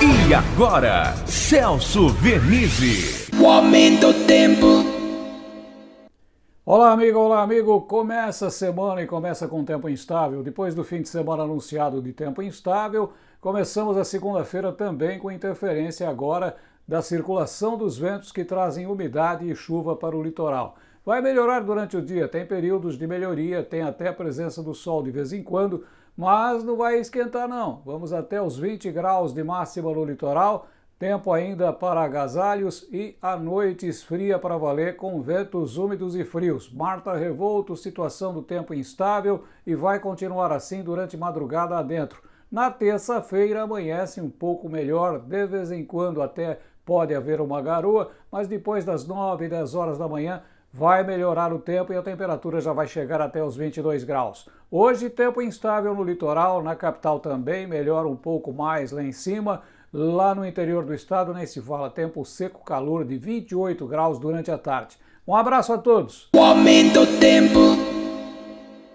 E agora, Celso Vernizzi. O aumento do tempo. Olá, amigo, olá, amigo. Começa a semana e começa com tempo instável. Depois do fim de semana anunciado de tempo instável, começamos a segunda-feira também com interferência agora da circulação dos ventos que trazem umidade e chuva para o litoral. Vai melhorar durante o dia, tem períodos de melhoria, tem até a presença do sol de vez em quando, mas não vai esquentar não. Vamos até os 20 graus de máxima no litoral, tempo ainda para agasalhos e a noite esfria para valer com ventos úmidos e frios. Marta Revolto, situação do tempo instável e vai continuar assim durante madrugada adentro. Na terça-feira amanhece um pouco melhor, de vez em quando até pode haver uma garoa, mas depois das 9, 10 horas da manhã vai melhorar o tempo e a temperatura já vai chegar até os 22 graus. Hoje, tempo instável no litoral, na capital também, melhora um pouco mais lá em cima. Lá no interior do estado nem se fala, tempo seco, calor de 28 graus durante a tarde. Um abraço a todos! O aumento do tempo.